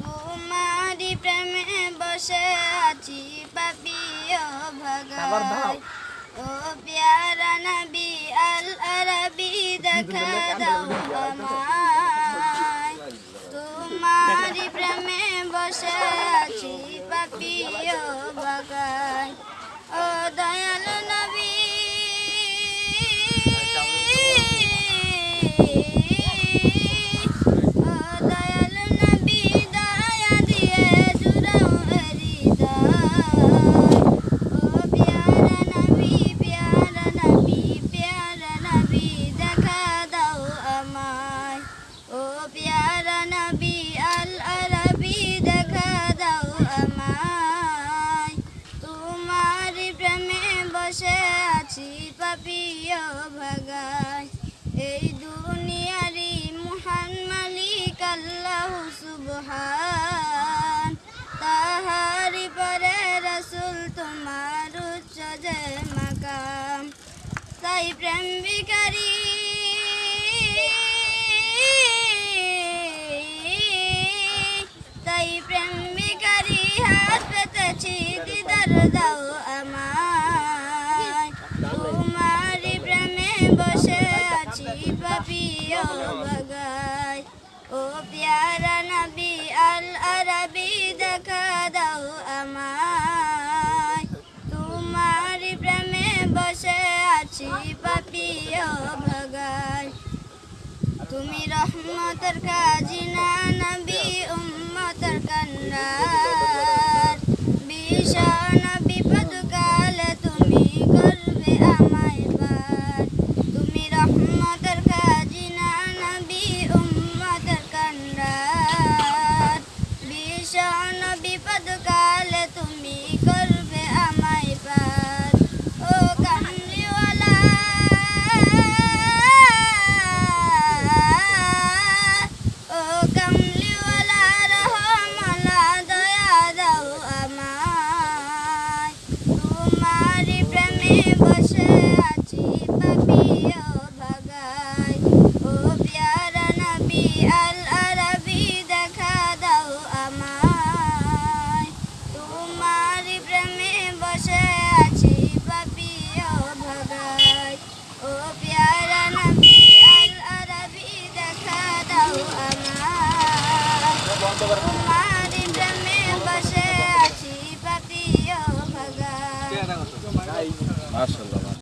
তোমারি প্রেমে বসে আছি পাপিও ভাগাই ও প্যারা নবী আল আরবি দেখা দাও আমায়। তোমারি প্রেমে বসে আছি পাপিও বসে আছি পাপিও ভাগায় সুবহান তাহারি পরে রসুল তোমার উচ্চ যে মাকাম। তাই প্রেম বিকারী তাই প্রেম বসে ও প্যারা তুমি রহমতের কাজিনা নবী তোমারি প্রেমে বসে আছি পাপিও ভাগাই মাশাআল্লাহ।